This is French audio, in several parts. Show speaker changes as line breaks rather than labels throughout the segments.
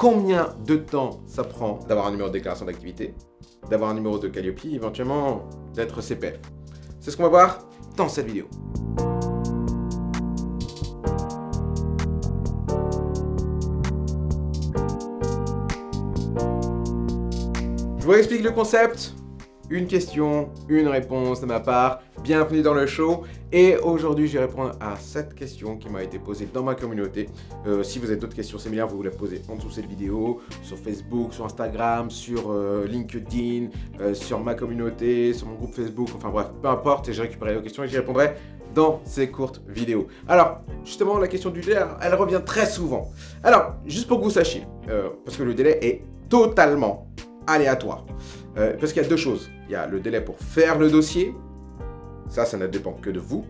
combien de temps ça prend d'avoir un numéro de déclaration d'activité, d'avoir un numéro de Calliope, éventuellement d'être CPF. C'est ce qu'on va voir dans cette vidéo. Je vous explique le concept. Une question, une réponse de ma part. Bienvenue dans le show. Et aujourd'hui, je vais répondre à cette question qui m'a été posée dans ma communauté. Euh, si vous avez d'autres questions similaires, vous les posez en dessous de cette vidéo, sur Facebook, sur Instagram, sur euh, LinkedIn, euh, sur ma communauté, sur mon groupe Facebook, enfin bref, peu importe, et je récupérerai vos questions et j'y répondrai dans ces courtes vidéos. Alors, justement, la question du délai, elle revient très souvent. Alors, juste pour que vous sachiez, parce que le délai est totalement aléatoire. Euh, parce qu'il y a deux choses. Il y a le délai pour faire le dossier. Ça, ça ne dépend que de vous.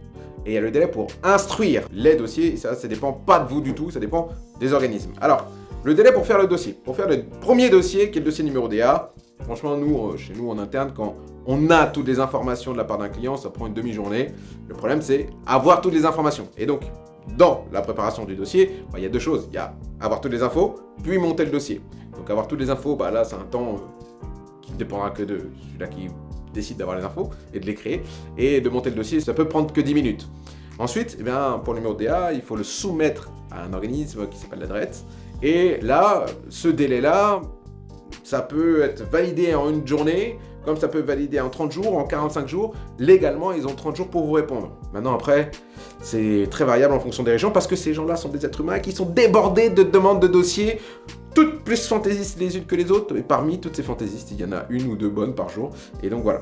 Et il y a le délai pour instruire les dossiers. Ça, ça ne dépend pas de vous du tout. Ça dépend des organismes. Alors, le délai pour faire le dossier. Pour faire le premier dossier, qui est le dossier numéro DA, franchement, nous, euh, chez nous, en interne, quand on a toutes les informations de la part d'un client, ça prend une demi-journée. Le problème, c'est avoir toutes les informations. Et donc, dans la préparation du dossier, bah, il y a deux choses. Il y a avoir toutes les infos, puis monter le dossier. Donc avoir toutes les infos, bah là c'est un temps euh, dépendra que de celui-là qui décide d'avoir les infos et de les créer. Et de monter le dossier, ça peut prendre que 10 minutes. Ensuite, eh bien, pour le numéro DA, il faut le soumettre à un organisme qui s'appelle la Et là, ce délai-là, ça peut être validé en une journée, comme ça peut valider en 30 jours, en 45 jours. Légalement, ils ont 30 jours pour vous répondre. Maintenant, après, c'est très variable en fonction des régions parce que ces gens-là sont des êtres humains qui sont débordés de demandes de dossiers, toutes plus fantaisistes les unes que les autres. Et parmi toutes ces fantaisistes, il y en a une ou deux bonnes par jour. Et donc, voilà.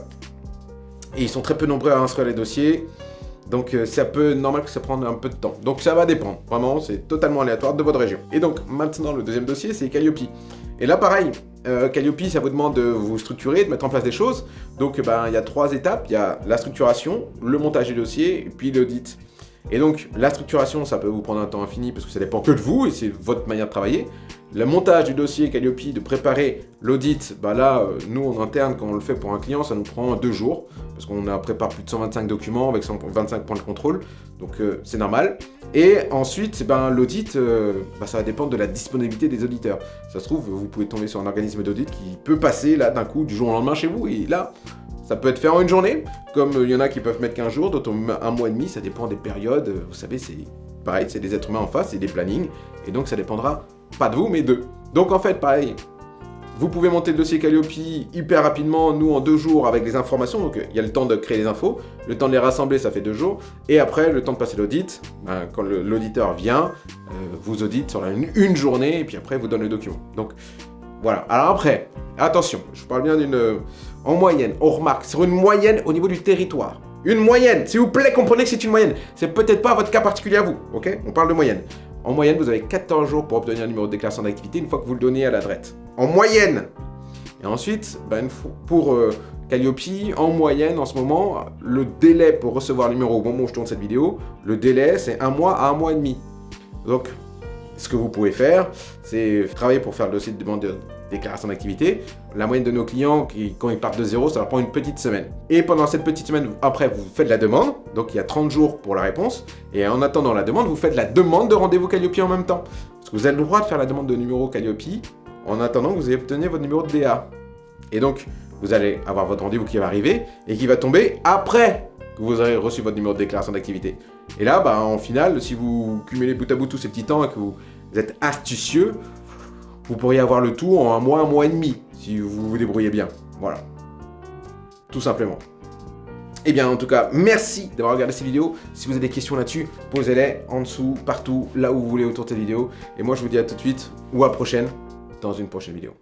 Et ils sont très peu nombreux à instruire les dossiers. Donc euh, ça peut, normal que ça prenne un peu de temps. Donc ça va dépendre, vraiment, c'est totalement aléatoire de votre région. Et donc maintenant, le deuxième dossier, c'est Calliope. Et là, pareil, euh, Calliope, ça vous demande de vous structurer, de mettre en place des choses. Donc ben, il y a trois étapes, il y a la structuration, le montage du dossier, et puis l'audit. Et donc, la structuration, ça peut vous prendre un temps infini parce que ça dépend que de vous et c'est votre manière de travailler. Le montage du dossier Calliope, de préparer l'audit, bah là, euh, nous en interne, quand on le fait pour un client, ça nous prend deux jours parce qu'on prépare plus de 125 documents avec 125 points de contrôle, donc euh, c'est normal. Et ensuite, ben, l'audit, euh, bah, ça va dépendre de la disponibilité des auditeurs. Ça se trouve, vous pouvez tomber sur un organisme d'audit qui peut passer là d'un coup du jour au lendemain chez vous et là, ça peut être fait en une journée, comme il y en a qui peuvent mettre 15 jours, d'autres un mois et demi, ça dépend des périodes. Vous savez, c'est pareil, c'est des êtres humains en face, c'est des plannings, et donc ça dépendra pas de vous, mais d'eux. Donc en fait, pareil, vous pouvez monter le dossier Calliope hyper rapidement, nous en deux jours avec les informations, donc il y a le temps de créer les infos, le temps de les rassembler, ça fait deux jours, et après, le temps de passer l'audit, ben, quand l'auditeur vient, euh, vous audite sur une, journée, et puis après, vous donne le document. Donc voilà. Alors après, attention, je parle bien d'une en moyenne, on remarque, sur une moyenne au niveau du territoire. Une moyenne, s'il vous plaît, comprenez que c'est une moyenne. C'est peut-être pas votre cas particulier à vous, ok? On parle de moyenne. En moyenne, vous avez 14 jours pour obtenir un numéro de déclaration d'activité une fois que vous le donnez à la En moyenne Et ensuite, ben, pour euh, Calliope, en moyenne, en ce moment, le délai pour recevoir le numéro au moment où je tourne cette vidéo, le délai, c'est un mois à un mois et demi. Donc, ce que vous pouvez faire, c'est travailler pour faire le dossier de demande de déclaration d'activité. La moyenne de nos clients, quand ils partent de zéro, ça leur prend une petite semaine. Et pendant cette petite semaine, après, vous faites la demande. Donc, il y a 30 jours pour la réponse. Et en attendant la demande, vous faites la demande de rendez-vous Calliope en même temps. Parce que vous avez le droit de faire la demande de numéro Calliope en attendant que vous ayez obtenu votre numéro de DA. Et donc, vous allez avoir votre rendez-vous qui va arriver et qui va tomber après vous aurez reçu votre numéro de déclaration d'activité. Et là, bah, en final, si vous cumulez bout à bout tous ces petits temps et que vous êtes astucieux, vous pourriez avoir le tout en un mois, un mois et demi, si vous vous débrouillez bien. Voilà. Tout simplement. Eh bien, en tout cas, merci d'avoir regardé cette vidéo. Si vous avez des questions là-dessus, posez-les en dessous, partout, là où vous voulez autour de cette vidéo. Et moi, je vous dis à tout de suite ou à prochaine dans une prochaine vidéo.